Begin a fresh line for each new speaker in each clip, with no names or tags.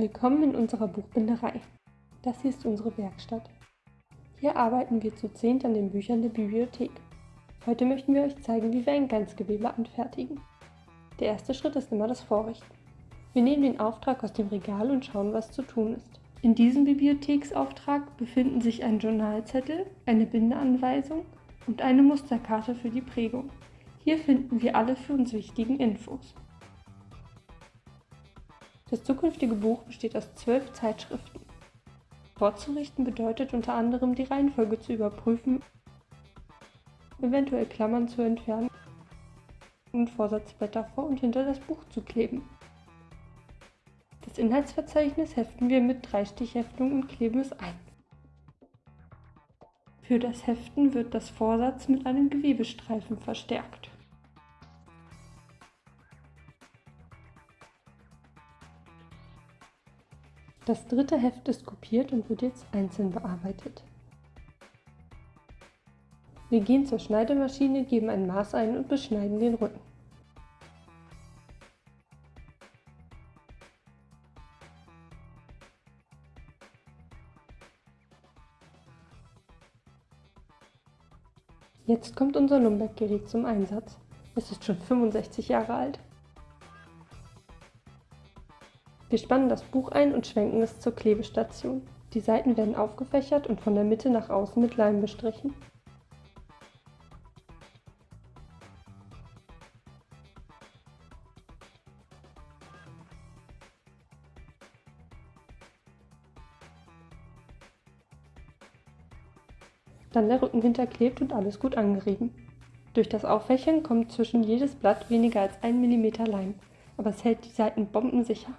Willkommen in unserer Buchbinderei. Das hier ist unsere Werkstatt. Hier arbeiten wir zu zehnt an den Büchern der Bibliothek. Heute möchten wir euch zeigen, wie wir ein Ganzgewebe anfertigen. Der erste Schritt ist immer das Vorrichten. Wir nehmen den Auftrag aus dem Regal und schauen, was zu tun ist. In diesem Bibliotheksauftrag befinden sich ein Journalzettel, eine Bindeanweisung und eine Musterkarte für die Prägung. Hier finden wir alle für uns wichtigen Infos. Das zukünftige Buch besteht aus zwölf Zeitschriften. Vorzurichten bedeutet unter anderem die Reihenfolge zu überprüfen, eventuell Klammern zu entfernen und Vorsatzblätter vor und hinter das Buch zu kleben. Das Inhaltsverzeichnis heften wir mit Dreistichheftung und kleben es ein. Für das Heften wird das Vorsatz mit einem Gewebestreifen verstärkt. Das dritte Heft ist kopiert und wird jetzt einzeln bearbeitet. Wir gehen zur Schneidemaschine, geben ein Maß ein und beschneiden den Rücken. Jetzt kommt unser Lumbeck-Gerät zum Einsatz. Es ist schon 65 Jahre alt. Wir spannen das Buch ein und schwenken es zur Klebestation. Die Seiten werden aufgefächert und von der Mitte nach außen mit Leim bestrichen. Dann der Rücken hinterklebt und alles gut angerieben. Durch das Auffächern kommt zwischen jedes Blatt weniger als 1 mm Leim, aber es hält die Seiten bombensicher.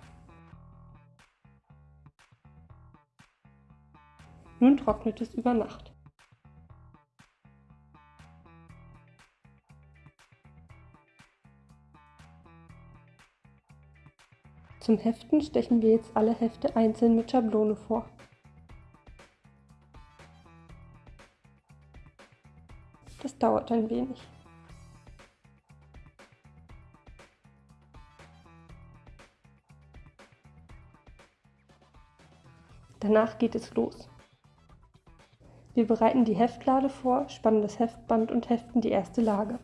Nun trocknet es über Nacht. Zum Heften stechen wir jetzt alle Hefte einzeln mit Schablone vor. Das dauert ein wenig. Danach geht es los. Wir bereiten die Heftlade vor, spannen das Heftband und heften die erste Lage.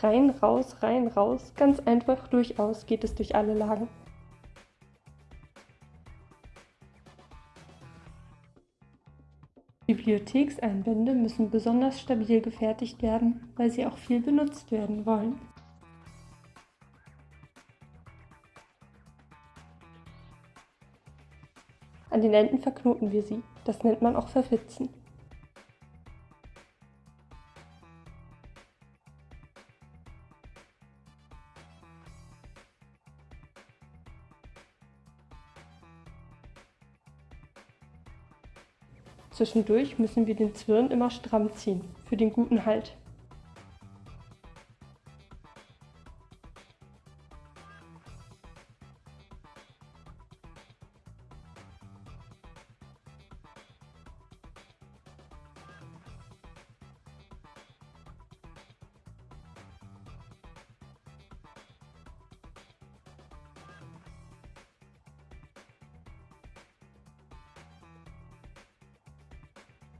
Rein, raus, rein, raus, ganz einfach durchaus geht es durch alle Lagen. Bibliothekseinbände müssen besonders stabil gefertigt werden, weil sie auch viel benutzt werden wollen. An den Enden verknoten wir sie. Das nennt man auch Verfitzen. Zwischendurch müssen wir den Zwirn immer stramm ziehen, für den guten Halt.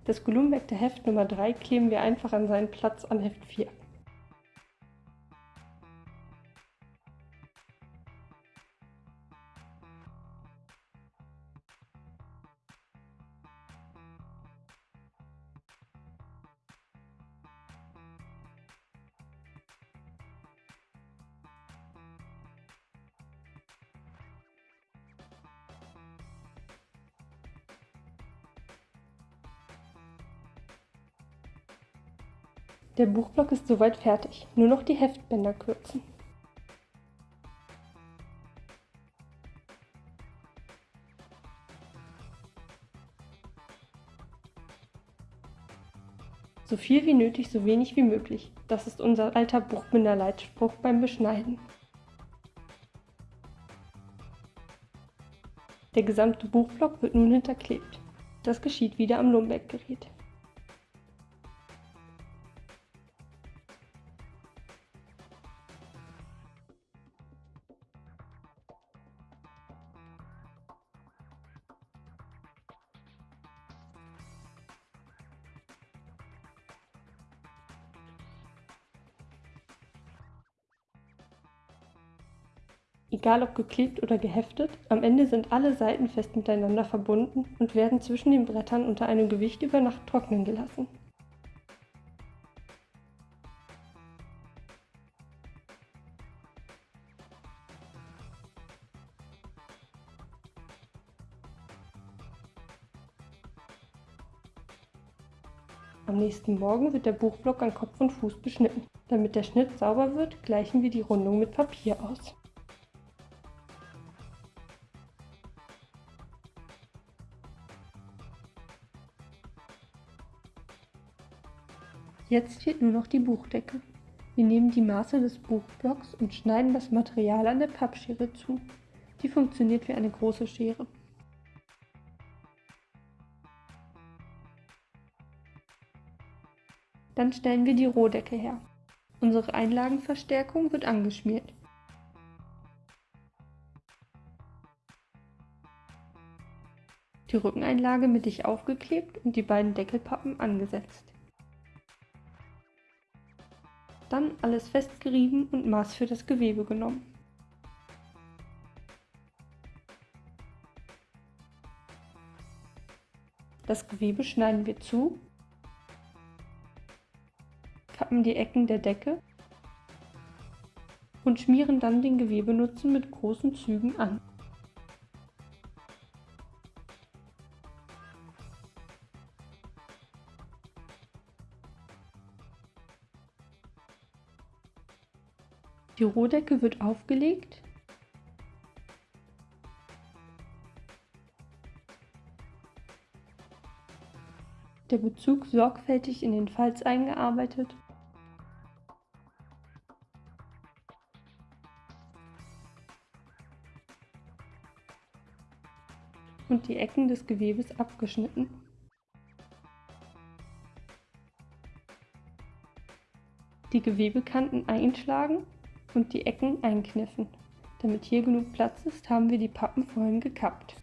Das gelumbeckte Heft Nummer 3 kleben wir einfach an seinen Platz an Heft 4. Der Buchblock ist soweit fertig, nur noch die Heftbänder kürzen. So viel wie nötig, so wenig wie möglich. Das ist unser alter Buchbinderleitspruch beim Beschneiden. Der gesamte Buchblock wird nun hinterklebt. Das geschieht wieder am Lumbeck-Gerät. Egal ob geklebt oder geheftet, am Ende sind alle Seiten fest miteinander verbunden und werden zwischen den Brettern unter einem Gewicht über Nacht trocknen gelassen. Am nächsten Morgen wird der Buchblock an Kopf und Fuß beschnitten. Damit der Schnitt sauber wird, gleichen wir die Rundung mit Papier aus. Jetzt fehlt nur noch die Buchdecke. Wir nehmen die Maße des Buchblocks und schneiden das Material an der Pappschere zu. Die funktioniert wie eine große Schere. Dann stellen wir die Rohdecke her. Unsere Einlagenverstärkung wird angeschmiert. Die Rückeneinlage mittig aufgeklebt und die beiden Deckelpappen angesetzt. Dann alles festgerieben und Maß für das Gewebe genommen. Das Gewebe schneiden wir zu kappen die Ecken der Decke und schmieren dann den Gewebenutzen mit großen Zügen an. Die Rohdecke wird aufgelegt. Der Bezug sorgfältig in den Falz eingearbeitet. Und die Ecken des Gewebes abgeschnitten. Die Gewebekanten einschlagen und die Ecken einkniffen. Damit hier genug Platz ist, haben wir die Pappen vorhin gekappt.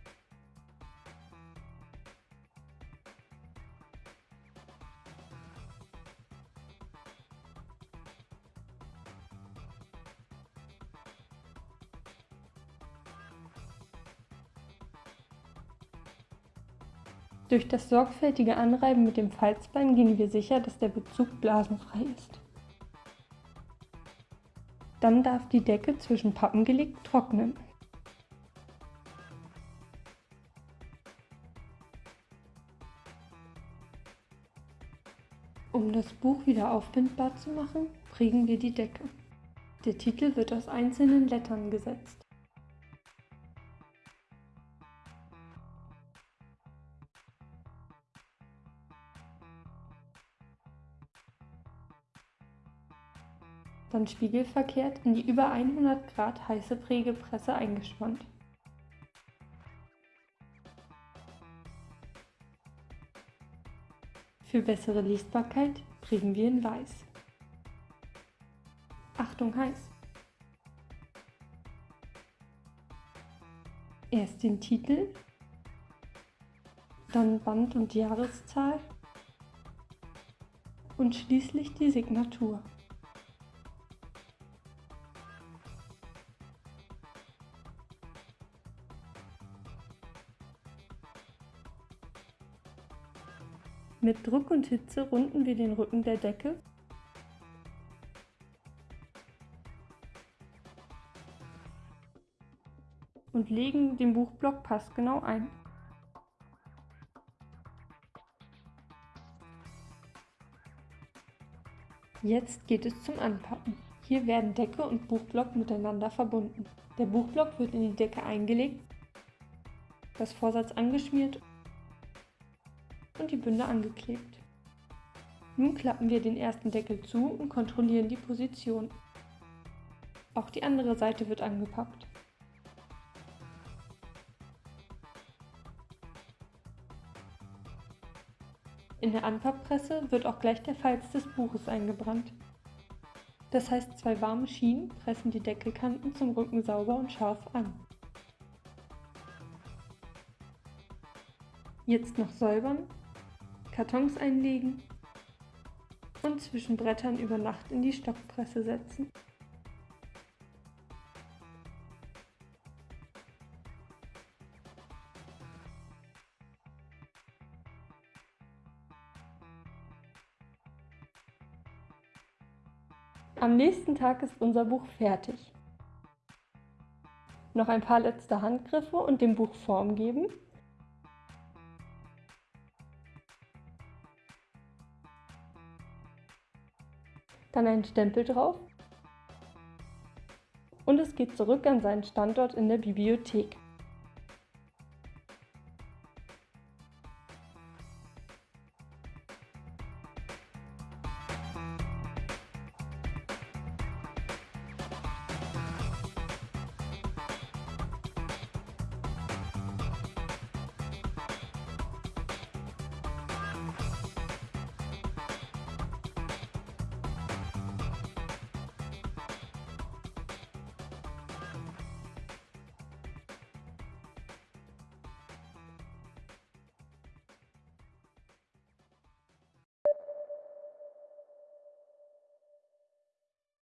Durch das sorgfältige Anreiben mit dem Falzbein gehen wir sicher, dass der Bezug blasenfrei ist. Dann darf die Decke zwischen Pappen gelegt trocknen. Um das Buch wieder aufbindbar zu machen, prägen wir die Decke. Der Titel wird aus einzelnen Lettern gesetzt. Dann spiegelverkehrt in die über 100 Grad heiße Prägepresse eingespannt. Für bessere Lesbarkeit prägen wir in weiß. Achtung heiß! Erst den Titel, dann Band und Jahreszahl und schließlich die Signatur. Mit Druck und Hitze runden wir den Rücken der Decke und legen den Buchblock passgenau ein. Jetzt geht es zum Anpappen. Hier werden Decke und Buchblock miteinander verbunden. Der Buchblock wird in die Decke eingelegt, das Vorsatz angeschmiert und die Bünde angeklebt. Nun klappen wir den ersten Deckel zu und kontrollieren die Position. Auch die andere Seite wird angepappt. In der Anpapppresse wird auch gleich der Falz des Buches eingebrannt. Das heißt, zwei warme Schienen pressen die Deckelkanten zum Rücken sauber und scharf an. Jetzt noch säubern Kartons einlegen und zwischen Brettern über Nacht in die Stockpresse setzen. Am nächsten Tag ist unser Buch fertig. Noch ein paar letzte Handgriffe und dem Buch Form geben Dann ein Stempel drauf. Und es geht zurück an seinen Standort in der Bibliothek.